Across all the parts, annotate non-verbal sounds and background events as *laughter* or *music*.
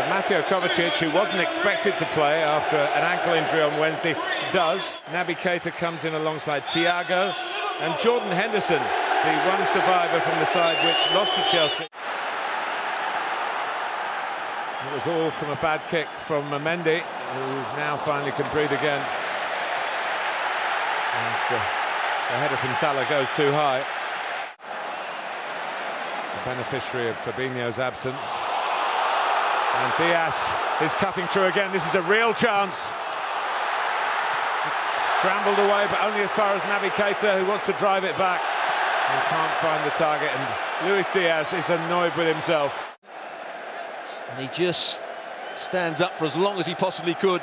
But Mateo Kovacic, who wasn't expected to play after an ankle injury on Wednesday, does. Naby Keita comes in alongside Thiago and Jordan Henderson, the one survivor from the side which lost to Chelsea. It was all from a bad kick from Mendy, who now finally can breathe again. As, uh, the header from Salah goes too high. The beneficiary of Fabinho's absence. And Diaz is cutting through again. This is a real chance. Scrambled away, but only as far as Naby Keita, who wants to drive it back and can't find the target. And Luis Diaz is annoyed with himself. And he just stands up for as long as he possibly could.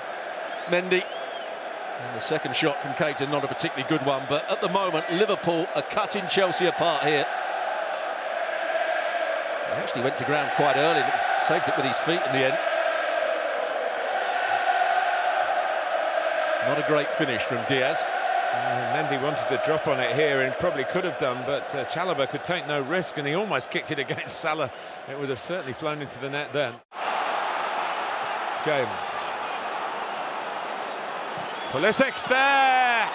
Mendy. And the second shot from Keita, not a particularly good one, but at the moment, Liverpool are cutting Chelsea apart here. Actually went to ground quite early, but saved it with his feet in the end. Not a great finish from Diaz. Uh, Mendy wanted to drop on it here and probably could have done, but uh, Chalobah could take no risk and he almost kicked it *laughs* against Salah. It would have certainly flown into the net then. James. Pulisic's there!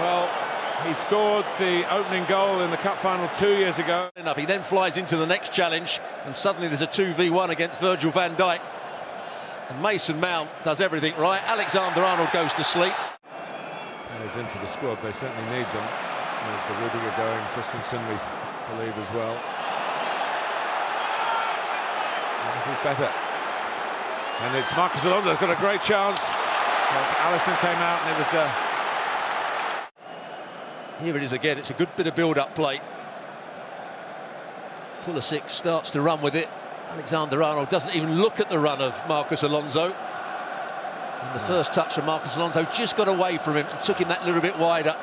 Well, he scored the opening goal in the cup final two years ago. Enough. He then flies into the next challenge and suddenly there's a 2v1 against Virgil van Dijk. And Mason Mount does everything right. Alexander Arnold goes to sleep. He's into the squad. They certainly need them. With the Rudiger going, Christensen, we believe, as well. And this is better. And it's Marcos Alonso got a great chance. But Alisson came out and it was... Uh... Here it is again. It's a good bit of build-up play. Pulisic starts to run with it. Alexander Arnold doesn't even look at the run of Marcos Alonso. And the first touch from Marcos Alonso just got away from him and took him that little bit wider.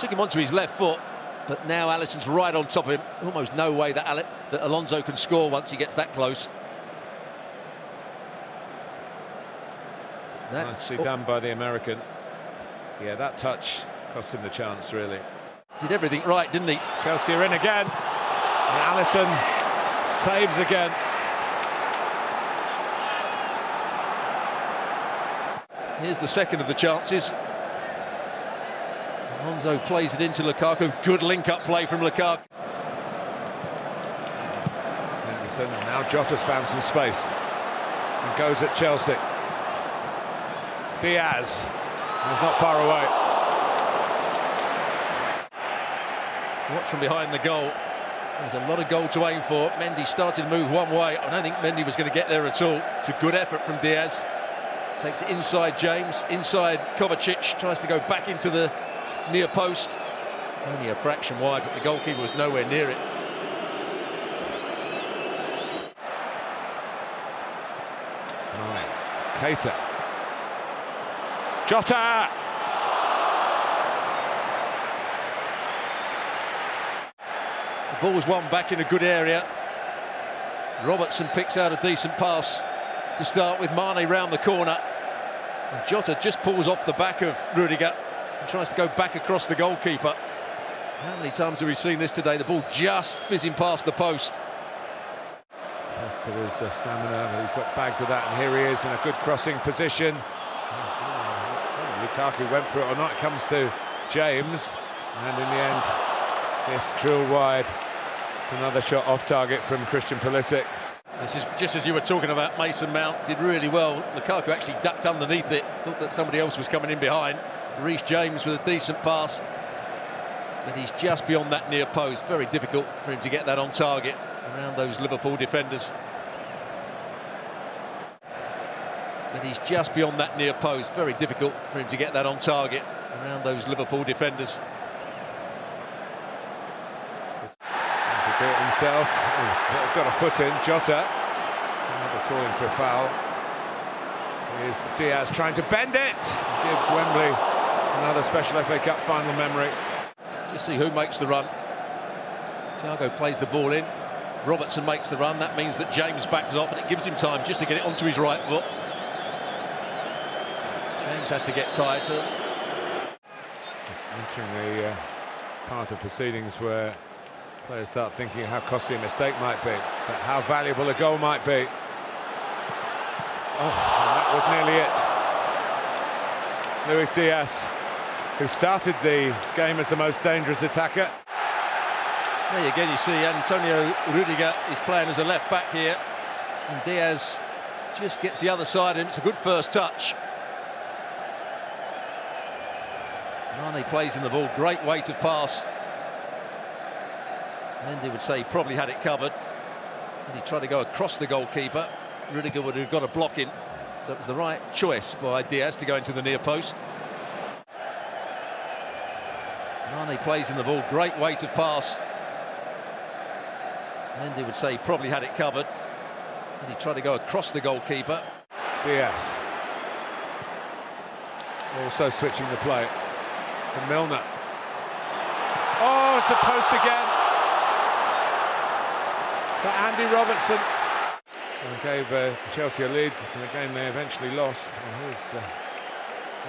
Took him onto his left foot, but now Alisson's right on top of him. Almost no way that, that Alonso can score once he gets that close. Nicely oh. done by the American. Yeah, that touch cost him the chance, really. Did everything right, didn't he? Chelsea are in again. And Alisson saves again. Here's the second of the chances. Alonso plays it into Lukaku. Good link-up play from Lukaku. Henderson, and now Jota's found some space. And goes at Chelsea. Diaz. He's not far away. Watch from behind the goal. There's a lot of goal to aim for. Mendy started to move one way. I don't think Mendy was going to get there at all. It's a good effort from Diaz. Takes it inside James, inside Kovacic, tries to go back into the near post. Only a fraction wide, but the goalkeeper was nowhere near it. Right, Keita. Jota! Ball's won back in a good area. Robertson picks out a decent pass to start with Mane round the corner. And Jota just pulls off the back of Rudiger and tries to go back across the goalkeeper. How many times have we seen this today? The ball just fizzing past the post. Tested his uh, stamina, he's got bags of that, and here he is in a good crossing position. Lukaku went for it or not, it comes to James, and in the end, this drilled wide. It's another shot off target from Christian Pulisic. This is just as you were talking about Mason Mount did really well. Lukaku actually ducked underneath it, thought that somebody else was coming in behind. Reece James with a decent pass, but he's just beyond that near post. Very difficult for him to get that on target around those Liverpool defenders. But he's just beyond that near post. Very difficult for him to get that on target around those Liverpool defenders. Do it himself. He's got a foot in. Jota. Another calling for a foul. Here's Diaz trying to bend it. Give Wembley another special FA Cup final memory. Just see who makes the run. Thiago plays the ball in. Robertson makes the run. That means that James backs off and it gives him time just to get it onto his right foot. James has to get tighter. Entering the uh, part of proceedings where Players start thinking how costly a mistake might be, but how valuable a goal might be. Oh, and that was nearly it. Luis Diaz, who started the game as the most dangerous attacker. There you again you see Antonio Rudiger is playing as a left back here. And Diaz just gets the other side of him. It's a good first touch. Mane plays in the ball, great weight of pass. Mendy would say he probably had it covered. And he tried to go across the goalkeeper. Rudiger would have got a block in. So it was the right choice by Diaz to go into the near post. Mane plays in the ball, great weight of pass. Mendy would say he probably had it covered. And he tried to go across the goalkeeper. Diaz. Also switching the play to Milner. Oh, it's the post again. For Andy Robertson. And gave uh, Chelsea a lead in a game they eventually lost. And here's uh,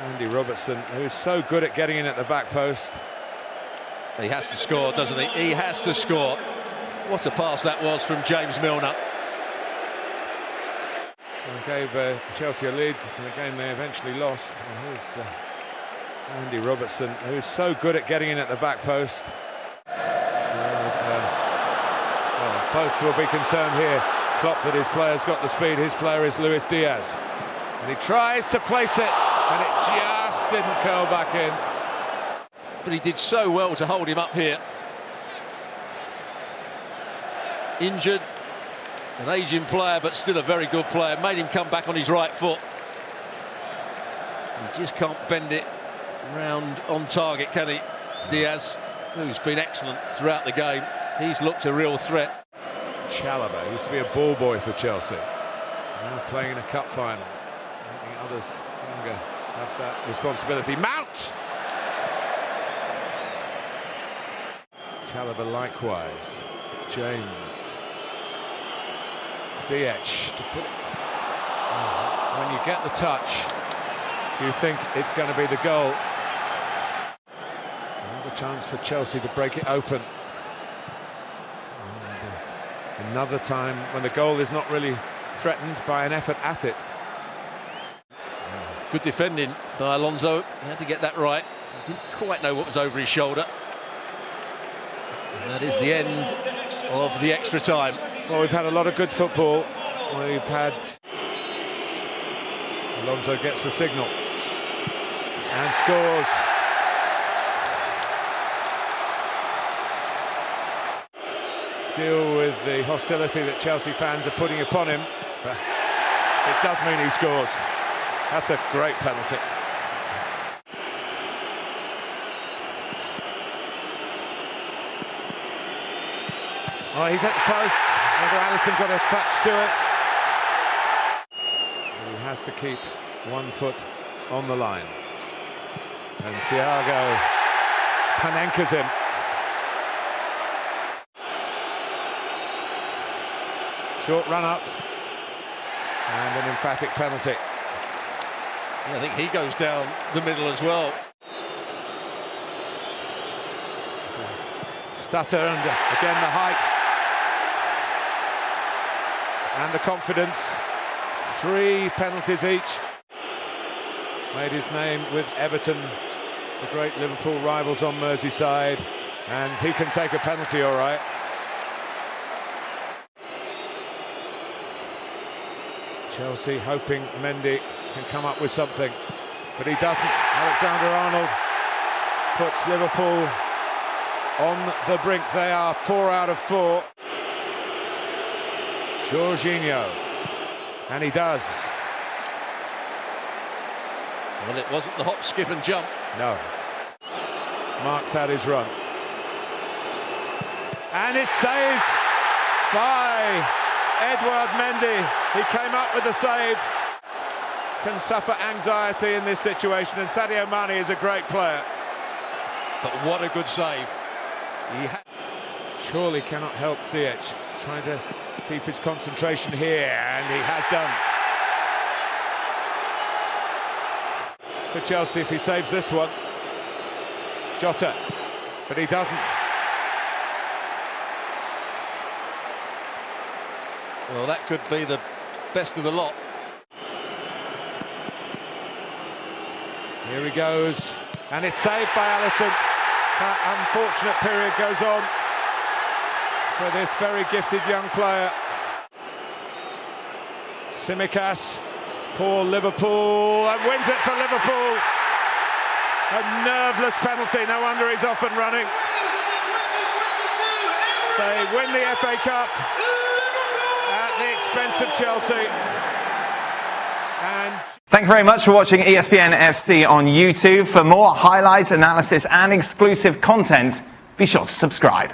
Andy Robertson, who is so good at getting in at the back post. He has to score, doesn't he? He has to score. What a pass that was from James Milner. And gave uh, Chelsea a lead in a game they eventually lost. And here's uh, Andy Robertson, who is so good at getting in at the back post. Well, both will be concerned here. Klopp that his player's got the speed, his player is Luis Diaz. And he tries to place it, and it just didn't curl back in. But he did so well to hold him up here. Injured, an aging player, but still a very good player. Made him come back on his right foot. He just can't bend it round on target, can he? Diaz, who's been excellent throughout the game. He's looked a real threat. Chalobah used to be a ball boy for Chelsea. Now playing in a cup final. Making others younger have that responsibility. Mount! Chalobah likewise. James. Ziyech to put. Oh, when you get the touch, you think it's going to be the goal. Another chance for Chelsea to break it open. Another time when the goal is not really threatened by an effort at it. Good defending by Alonso. He had to get that right. He didn't quite know what was over his shoulder. And that is the end of the extra time. Well, we've had a lot of good football. We've had... Alonso gets the signal. And scores. Deal with the hostility that Chelsea fans are putting upon him. But it does mean he scores. That's a great penalty. Oh, he's at the post. Whether Alisson got a touch to it. He has to keep one foot on the line. And Thiago Panenkas him. Short run up. And an emphatic penalty. I think he goes down the middle as well. Stutter and again the height. And the confidence. Three penalties each. Made his name with Everton, the great Liverpool rivals on Merseyside. And he can take a penalty all right. Chelsea hoping Mendy can come up with something, but he doesn't. Alexander-Arnold puts Liverpool on the brink. They are four out of four. Jorginho, and he does. Well, it wasn't the hop, skip and jump. No. Marks out his run. And it's saved by Edouard Mendy. He came up with the save. Can suffer anxiety in this situation, and Sadio Mane is a great player. But what a good save. He surely cannot help Ziyech, trying to keep his concentration here, and he has done. For Chelsea, if he saves this one. Jota, but he doesn't. Well, that could be the best of the lot. Here he goes, and it's saved by Alisson. That unfortunate period goes on for this very gifted young player. Tsimikas, poor Liverpool, and wins it for Liverpool. A nerveless penalty, no wonder he's off and running. They win the FA Cup at the expense of Chelsea. And Thank you very much for watching ESPN FC on YouTube. For more highlights, analysis, and exclusive content, be sure to subscribe.